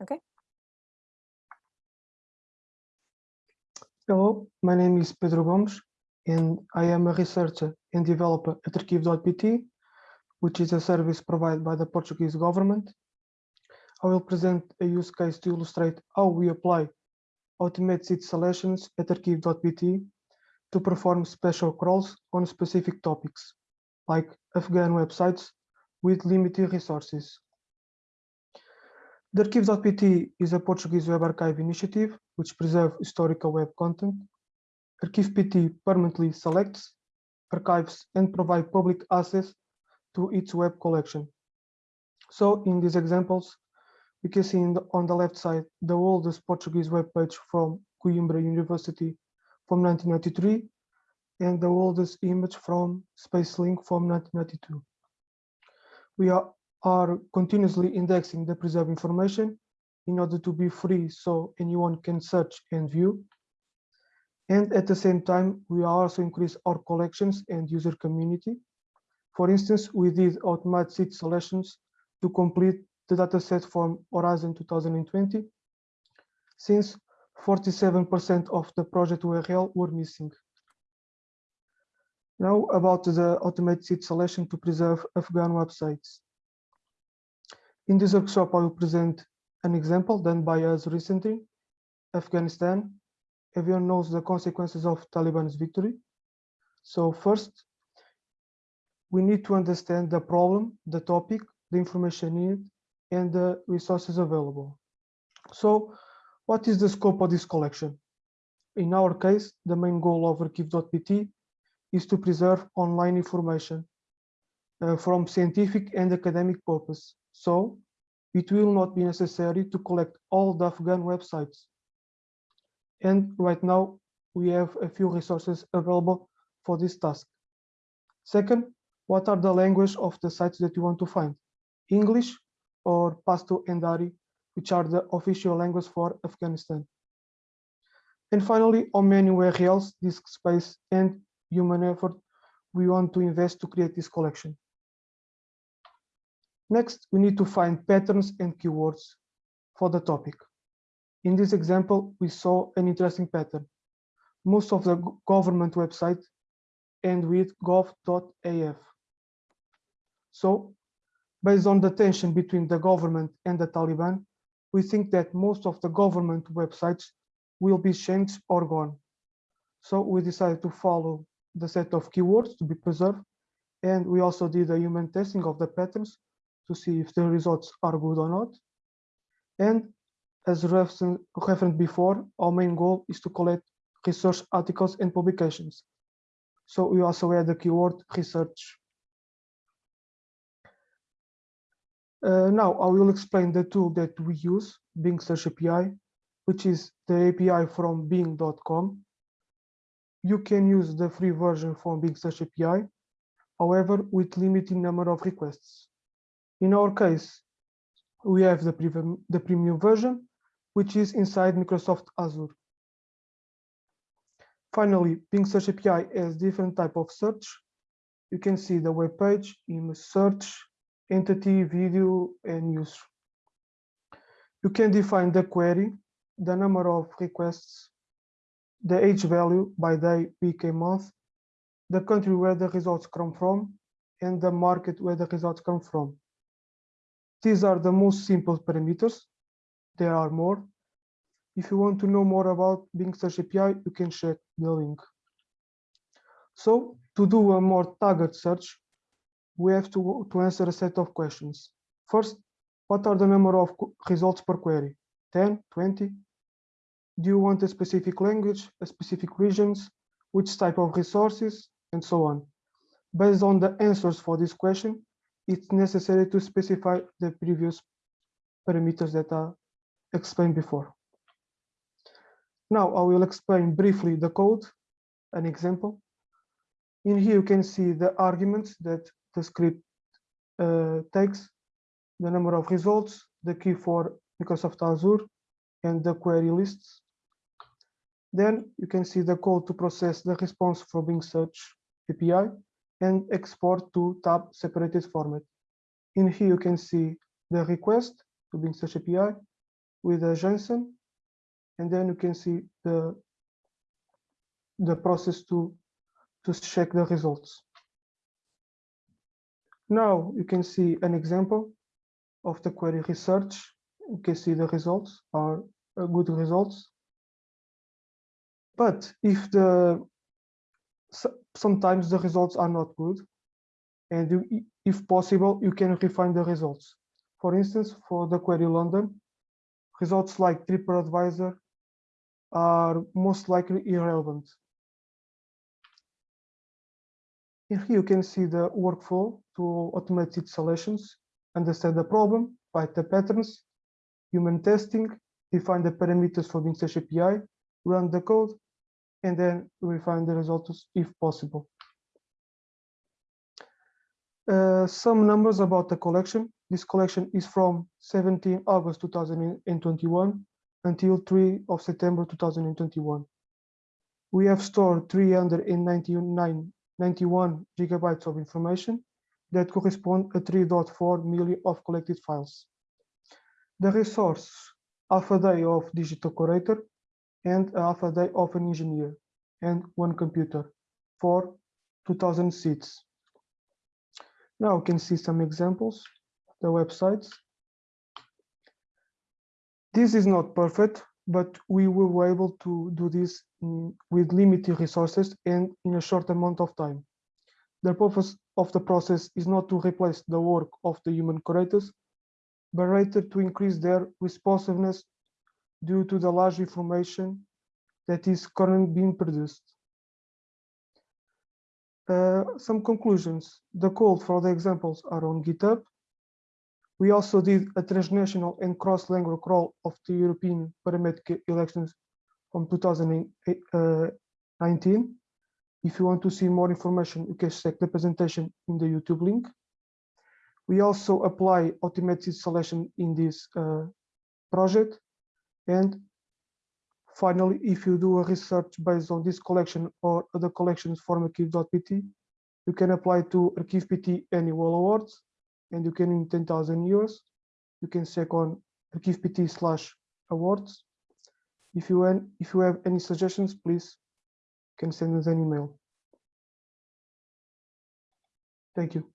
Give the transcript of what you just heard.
Okay. Hello, my name is Pedro Gomes, and I am a researcher and developer at Arquivo.pt, which is a service provided by the Portuguese government. I will present a use case to illustrate how we apply automated seed selections at Arquivo.pt to perform special crawls on specific topics, like Afghan websites with limited resources. The Arquivo.pt is a Portuguese web archive initiative which preserves historical web content. Arquivo.pt permanently selects, archives, and provides public access to its web collection. So in these examples, we can see the, on the left side the oldest Portuguese web page from Coimbra University from 1993 and the oldest image from SpaceLink from 1992. We are, are continuously indexing the preserved information in order to be free so anyone can search and view. And at the same time, we also increase our collections and user community. For instance, we did automatic seed selections to complete the dataset from Horizon 2020, since 47% of the project URL were missing. Now about the automated seed selection to preserve Afghan websites. In this workshop, I will present an example done by us recently, Afghanistan. Everyone knows the consequences of Taliban's victory. So first, we need to understand the problem, the topic, the information needed, and the resources available. So what is the scope of this collection? In our case, the main goal of Arquivo.pt is to preserve online information uh, from scientific and academic purpose. So it will not be necessary to collect all the Afghan websites. And right now, we have a few resources available for this task. Second, what are the language of the sites that you want to find? English, or Pashto and Dari, which are the official language for Afghanistan. And finally, how many URLs, disk space, and human effort we want to invest to create this collection. Next, we need to find patterns and keywords for the topic. In this example, we saw an interesting pattern. Most of the government website end with gov.af. So based on the tension between the government and the Taliban, we think that most of the government websites will be changed or gone. So we decided to follow the set of keywords to be preserved. And we also did a human testing of the patterns to see if the results are good or not. And as referenced before, our main goal is to collect research articles and publications. So we also add the keyword research Uh, now I will explain the tool that we use, Bing Search API, which is the API from bing.com. You can use the free version from Bing Search API, however, with limited number of requests. In our case, we have the premium, the premium version, which is inside Microsoft Azure. Finally, Bing Search API has different type of search. You can see the web page, image search, entity, video, and news. You can define the query, the number of requests, the age value by day, week, and month, the country where the results come from, and the market where the results come from. These are the most simple parameters. There are more. If you want to know more about Bing Search API, you can check the link. So to do a more targeted search, we have to, to answer a set of questions. First, what are the number of results per query? 10, 20? Do you want a specific language, a specific regions, which type of resources, and so on? Based on the answers for this question, it's necessary to specify the previous parameters that are explained before. Now I will explain briefly the code, an example. In here you can see the arguments that the script uh, takes the number of results, the key for Microsoft Azure, and the query lists. Then you can see the code to process the response from Bing Search API and export to tab separated format. In here you can see the request to Bing Search API, with a JSON, and then you can see the the process to to check the results. Now you can see an example of the query research. You can see the results are uh, good results. But if the sometimes the results are not good, and you, if possible, you can refine the results. For instance, for the query London, results like TripAdvisor are most likely irrelevant. Here you can see the workflow to automate its solutions, understand the problem, find the patterns, human testing, define the parameters for Search API, run the code, and then refine the results if possible. Uh, some numbers about the collection. This collection is from 17 August 2021 until 3 of September 2021. We have stored 399 gigabytes of information that correspond to 3.4 million of collected files. The resource, half a day of digital curator and half a day of an engineer and one computer for 2000 seeds. Now you can see some examples, the websites. This is not perfect, but we were able to do this mm, with limited resources and in a short amount of time. The purpose of the process is not to replace the work of the human curators, but rather to increase their responsiveness due to the large information that is currently being produced. Uh, some conclusions. The code for the examples are on GitHub. We also did a transnational and cross-language crawl of the European parliamentary elections from 2019. If you want to see more information, you can check the presentation in the YouTube link. We also apply automated selection in this uh, project. And finally, if you do a research based on this collection or other collections from arquivo.pt, you can apply to Arquivo.pt annual awards and you can win 10,000 euros. You can check on Arquivo.pt slash awards. If you, if you have any suggestions, please can send us an email. Thank you.